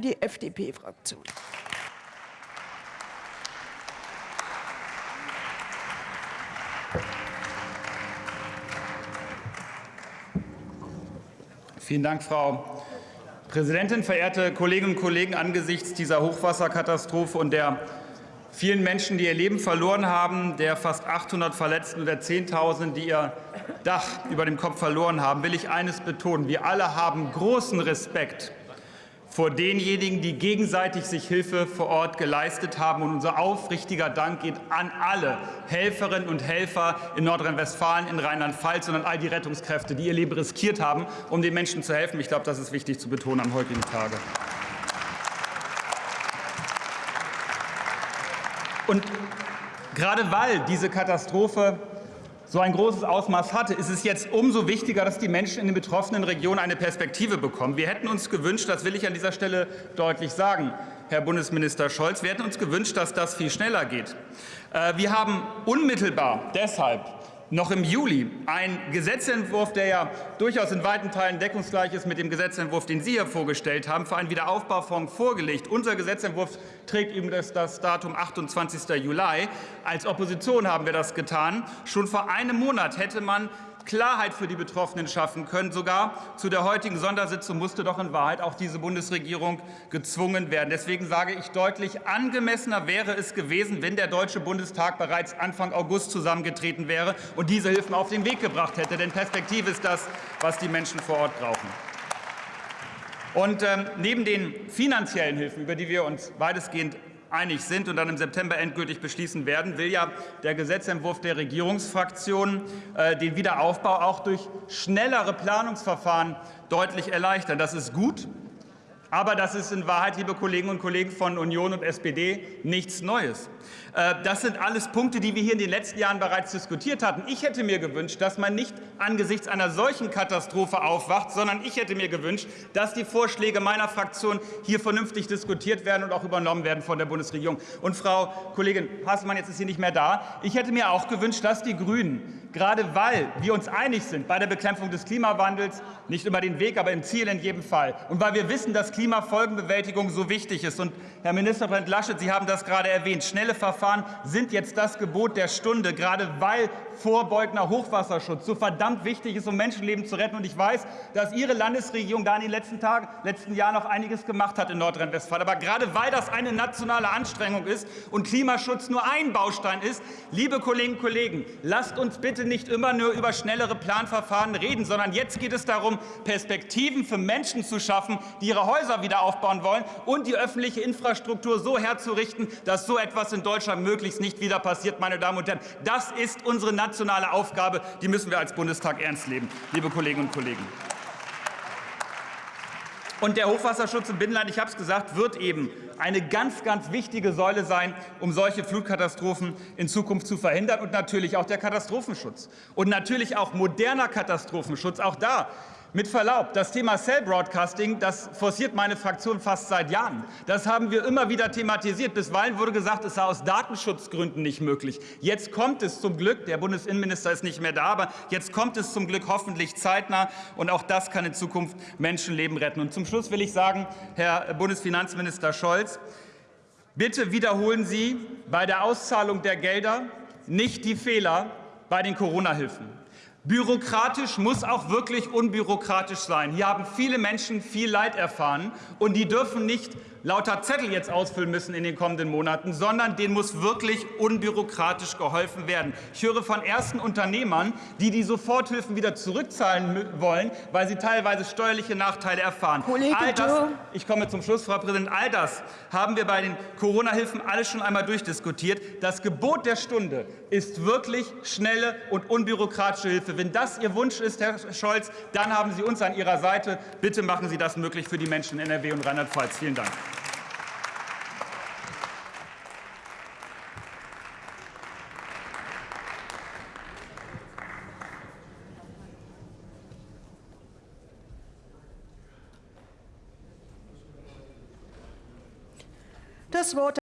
die FDP-Fraktion. Vielen Dank, Frau Präsidentin, verehrte Kolleginnen und Kollegen! Angesichts dieser Hochwasserkatastrophe und der vielen Menschen, die ihr Leben verloren haben, der fast 800 Verletzten und der Zehntausenden, die ihr Dach über dem Kopf verloren haben, will ich eines betonen. Wir alle haben großen Respekt vor denjenigen, die gegenseitig sich Hilfe vor Ort geleistet haben. Und unser aufrichtiger Dank geht an alle Helferinnen und Helfer in Nordrhein-Westfalen, in Rheinland-Pfalz und an all die Rettungskräfte, die ihr Leben riskiert haben, um den Menschen zu helfen. Ich glaube, das ist wichtig zu betonen am heutigen Tage. Und gerade weil diese Katastrophe so ein großes Ausmaß hatte, ist es jetzt umso wichtiger, dass die Menschen in den betroffenen Regionen eine Perspektive bekommen. Wir hätten uns gewünscht, das will ich an dieser Stelle deutlich sagen, Herr Bundesminister Scholz, wir hätten uns gewünscht, dass das viel schneller geht. Äh, wir haben unmittelbar deshalb noch im Juli ein Gesetzentwurf, der ja durchaus in weiten Teilen deckungsgleich ist mit dem Gesetzentwurf, den Sie hier vorgestellt haben, für einen Wiederaufbaufonds vorgelegt. Unser Gesetzentwurf trägt eben das, das Datum 28. Juli. Als Opposition haben wir das getan. Schon vor einem Monat hätte man Klarheit für die Betroffenen schaffen können. Sogar zu der heutigen Sondersitzung musste doch in Wahrheit auch diese Bundesregierung gezwungen werden. Deswegen sage ich deutlich, angemessener wäre es gewesen, wenn der Deutsche Bundestag bereits Anfang August zusammengetreten wäre und diese Hilfen auf den Weg gebracht hätte. Denn Perspektive ist das, was die Menschen vor Ort brauchen. Und ähm, neben den finanziellen Hilfen, über die wir uns weitestgehend einig sind und dann im September endgültig beschließen werden, will ja der Gesetzentwurf der Regierungsfraktionen äh, den Wiederaufbau auch durch schnellere Planungsverfahren deutlich erleichtern. Das ist gut. Aber das ist in Wahrheit, liebe Kolleginnen und Kollegen von Union und SPD, nichts Neues. Äh, das sind alles Punkte, die wir hier in den letzten Jahren bereits diskutiert hatten. Ich hätte mir gewünscht, dass man nicht angesichts einer solchen Katastrophe aufwacht, sondern ich hätte mir gewünscht, dass die Vorschläge meiner Fraktion hier vernünftig diskutiert werden und auch übernommen werden von der Bundesregierung. Und Frau Kollegin Hasselmann, jetzt ist sie nicht mehr da, ich hätte mir auch gewünscht, dass die Grünen, gerade weil wir uns einig sind bei der Bekämpfung des Klimawandels, nicht über den Weg, aber im Ziel in jedem Fall, und weil wir wissen, dass Klimafolgenbewältigung so wichtig ist. Und Herr Ministerpräsident Laschet, Sie haben das gerade erwähnt. Schnelle Verfahren sind jetzt das Gebot der Stunde, gerade weil vorbeugender Hochwasserschutz so verdammt wichtig ist, um Menschenleben zu retten. Und ich weiß, dass Ihre Landesregierung da in den letzten Tagen, letzten Jahren noch einiges gemacht hat in Nordrhein-Westfalen. Aber gerade weil das eine nationale Anstrengung ist und Klimaschutz nur ein Baustein ist, liebe Kolleginnen und Kollegen, lasst uns bitte nicht immer nur über schnellere Planverfahren reden, sondern jetzt geht es darum, Perspektiven für Menschen zu schaffen, die ihre Häuser Häuser wieder aufbauen wollen und die öffentliche Infrastruktur so herzurichten, dass so etwas in Deutschland möglichst nicht wieder passiert. Meine Damen und Herren, das ist unsere nationale Aufgabe. Die müssen wir als Bundestag ernst nehmen, liebe Kolleginnen und Kollegen. Und der Hochwasserschutz im Binnenland, ich habe es gesagt, wird eben eine ganz, ganz wichtige Säule sein, um solche Flutkatastrophen in Zukunft zu verhindern. Und natürlich auch der Katastrophenschutz. Und natürlich auch moderner Katastrophenschutz. Auch da mit Verlaub, das Thema Cell Broadcasting, das forciert meine Fraktion fast seit Jahren. Das haben wir immer wieder thematisiert. Bisweilen wurde gesagt, es sei aus Datenschutzgründen nicht möglich. Jetzt kommt es zum Glück, der Bundesinnenminister ist nicht mehr da, aber jetzt kommt es zum Glück hoffentlich zeitnah. Und auch das kann in Zukunft Menschenleben retten. Und zum Schluss will ich sagen, Herr Bundesfinanzminister Scholz, bitte wiederholen Sie bei der Auszahlung der Gelder nicht die Fehler bei den Corona-Hilfen. Bürokratisch muss auch wirklich unbürokratisch sein. Hier haben viele Menschen viel Leid erfahren, und die dürfen nicht lauter Zettel jetzt ausfüllen müssen in den kommenden Monaten, sondern denen muss wirklich unbürokratisch geholfen werden. Ich höre von ersten Unternehmern, die die Soforthilfen wieder zurückzahlen wollen, weil sie teilweise steuerliche Nachteile erfahren. Kollege all das, ich komme zum Schluss, Frau Präsidentin, all das haben wir bei den Corona-Hilfen alles schon einmal durchdiskutiert. Das Gebot der Stunde ist wirklich schnelle und unbürokratische Hilfe. Wenn das Ihr Wunsch ist, Herr Scholz, dann haben Sie uns an Ihrer Seite. Bitte machen Sie das möglich für die Menschen in NRW und Rheinland-Pfalz. Vielen Dank. Das Wort